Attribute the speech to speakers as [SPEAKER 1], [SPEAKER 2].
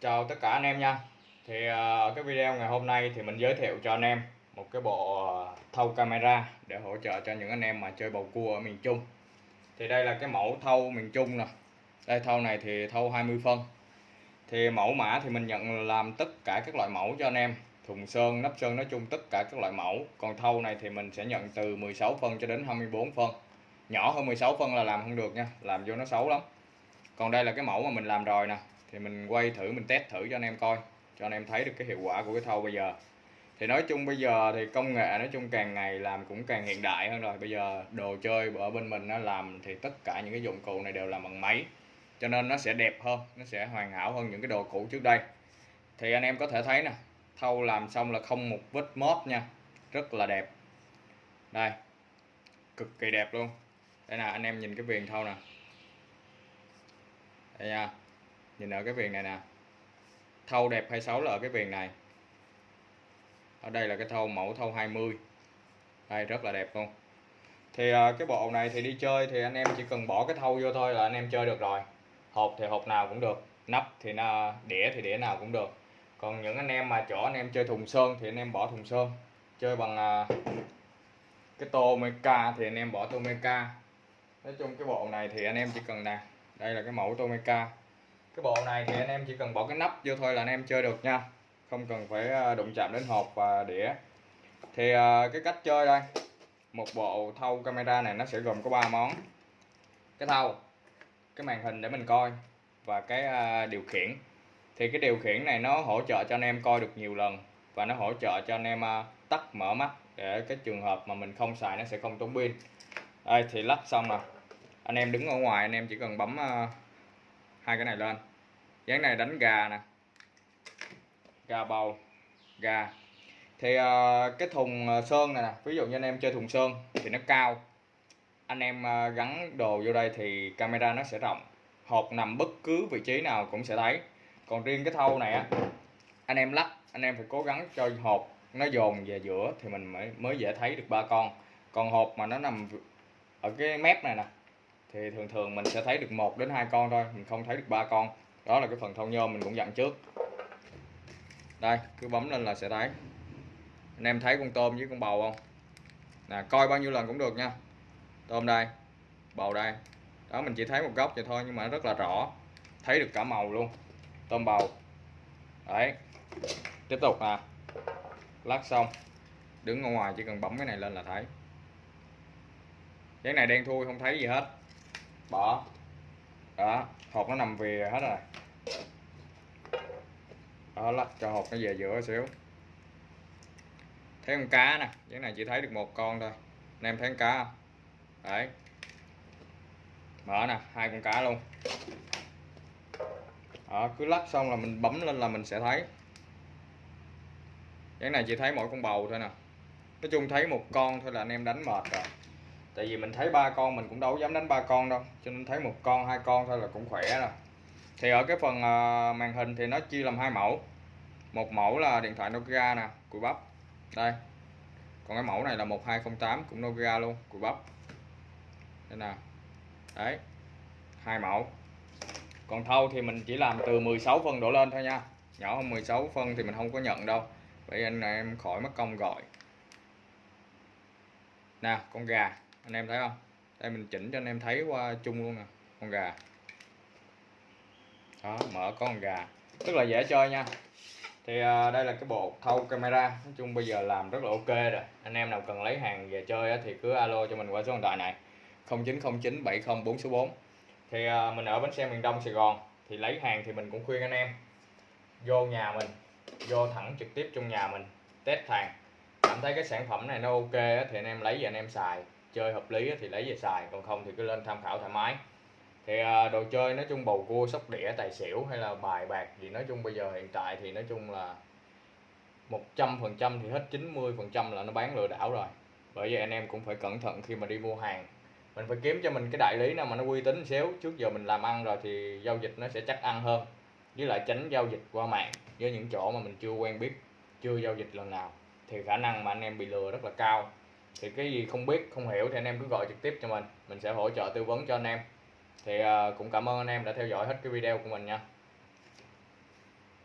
[SPEAKER 1] chào tất cả anh em nha. Thì ờ, ở cái video ngày hôm nay thì mình giới thiệu cho anh em một cái bộ ờ, thâu camera để hỗ trợ cho những anh em mà chơi bầu cua ở miền Trung. Thì đây là cái mẫu thâu miền Trung nè. Đây thâu này thì thâu 20 phân. Thì mẫu mã thì mình nhận làm tất cả các loại mẫu cho anh em. Thùng sơn, nắp sơn nói chung tất cả các loại mẫu. Còn thâu này thì mình sẽ nhận từ 16 phân cho đến 24 phân. Nhỏ hơn 16 phân là làm không được nha, làm vô nó xấu lắm. Còn đây là cái mẫu mà mình làm rồi nè thì mình quay thử, mình test thử cho anh em coi, cho anh em thấy được cái hiệu quả của cái thau bây giờ. Thì nói chung bây giờ thì công nghệ nói chung càng ngày làm cũng càng hiện đại hơn rồi. Bây giờ đồ chơi ở bên mình nó làm thì tất cả những cái dụng cụ này đều làm bằng máy, cho nên nó sẽ đẹp hơn, nó sẽ hoàn hảo hơn những cái đồ cũ trước đây. Thì anh em có thể thấy nè, thau làm xong là không một vết móp nha, rất là đẹp. Đây, cực kỳ đẹp luôn. Đây nè, anh em nhìn cái viền thau nè. Đây nha nhìn ở cái viền này nè. Thâu đẹp hay xấu là ở cái viền này. Ở đây là cái thâu mẫu thâu 20 đây, rất là đẹp luôn. Thì à, cái bộ này thì đi chơi thì anh em chỉ cần bỏ cái thâu vô thôi là anh em chơi được rồi. Hộp thì hộp nào cũng được, nắp thì nó đĩa thì đĩa nào cũng được. Còn những anh em mà chỗ anh em chơi thùng sơn thì anh em bỏ thùng sơn. Chơi bằng à, cái tô meca thì anh em bỏ tô meca nói chung cái bộ này thì anh em chỉ cần nè. Đây là cái mẫu tô meca cái bộ này thì anh em chỉ cần bỏ cái nắp vô thôi là anh em chơi được nha. Không cần phải à, đụng chạm đến hộp và đĩa. Thì à, cái cách chơi đây, một bộ thâu camera này nó sẽ gồm có 3 món. Cái thâu cái màn hình để mình coi và cái à, điều khiển. Thì cái điều khiển này nó hỗ trợ cho anh em coi được nhiều lần và nó hỗ trợ cho anh em tắt mở mắt để cái trường hợp mà mình không xài nó sẽ không tốn pin. Đây, thì lắp xong rồi. Anh em đứng ở ngoài, anh em chỉ cần bấm hai cái này lên. Dáng này đánh gà nè. Gà bầu. Gà. Thì uh, cái thùng ờ, sơn này nè ví dụ như anh em chơi thùng sơn thì nó cao. Anh em uh, gắn đồ vô đây thì camera nó sẽ rộng. Hộp nằm bất cứ vị trí nào cũng sẽ thấy. Còn riêng cái thâu này á anh em lắc anh em phải cố gắng cho hộp nó dồn về giữa thì mình mới mới dễ thấy được ba con. Còn hộp mà nó nằm ở cái mép này nè thì thường thường mình sẽ thấy được một đến hai con thôi, mình không thấy được ba con. Đó là cái phần thâu nhôm mình cũng dặn trước. Đây, cứ bấm lên là sẽ thấy. Anh em thấy con tôm với con bầu không? Nè, coi bao nhiêu lần cũng được nha. Tôm đây, bầu đây. Đó, mình chỉ thấy một góc vậy thôi, nhưng mà rất là rõ. Thấy được cả màu luôn. Tôm bầu. Đấy. Tiếp tục à lắc xong. Đứng ở ngoài chỉ cần bấm cái này lên là thấy. Cái này đen thui, không thấy gì hết bỏ. Đó hộp nó nằm về hết rồi. Đó lắc cho hộp nó về giữa xíu. Thấy con cá nè cái này chỉ thấy được một con thôi. Anh em thấy con cá không? Đấy. Mở nè hai con cá luôn. Đó, cứ lắc xong là mình bấm lên là mình sẽ thấy. Cái này chỉ thấy mỗi con bầu thôi nè. Nói chung thấy một con thôi là anh em đánh mệt rồi tại vì mình thấy ba con mình cũng đâu dám đánh ba con đâu, cho nên thấy một con, hai con thôi là cũng khỏe rồi. Thì ở cái phần ờ, màn hình thì nó chia làm hai mẫu. Một mẫu là điện thoại Nokia nè, cùi bắp. Đây. Còn cái mẫu này là 1208 cũng Nokia luôn, cùi bắp. Đây nè. Đấy. Hai mẫu. Còn thâu thì mình chỉ làm từ 16 phân đổ lên thôi nha. Nhỏ hơn 16 phân thì mình không có nhận đâu. Vậy anh em khỏi mất công gọi. Nè, con gà anh em thấy không? Đây mình chỉnh cho anh em thấy qua chung luôn nè con gà. Đó mở có con gà. Rất là dễ chơi nha. Thì à, đây là cái bộ thâu camera. Nói chung bây giờ làm rất là ok rồi. Anh em nào cần lấy hàng về chơi á, thì cứ alo cho mình qua số điện thoại này. 0909 70 số 4 thì à, mình ở bến xe miền Đông Sài Gòn thì lấy hàng thì mình cũng khuyên anh em. Vô nhà mình vô thẳng trực tiếp trong nhà mình test hàng. Cảm thấy cái sản phẩm này nó ok á, thì anh em lấy về anh em xài chơi hợp lý thì lấy về xài, còn không thì cứ lên tham khảo thoải mái. Thì à, đồ chơi nói chung bầu cua, sóc đĩa, tài xỉu hay là bài bạc thì nói chung bây giờ hiện tại thì nói chung là 100% thì hết 90% là nó bán lừa đảo rồi. Bởi vậy anh em cũng phải cẩn thận khi mà đi mua hàng. Mình phải kiếm cho mình cái đại lý nào mà nó uy tín xíu, trước giờ mình làm ăn rồi thì giao dịch nó sẽ chắc ăn hơn. Với lại tránh giao dịch qua mạng với những chỗ mà mình chưa quen biết, chưa giao dịch lần nào, thì khả năng mà anh em bị lừa rất là cao thì cái gì không biết, không hiểu thì anh em cứ gọi trực tiếp cho mình. Mình sẽ hỗ trợ tư vấn cho anh em. Thì à, cũng cảm ơn anh em đã theo dõi hết cái video của mình nha.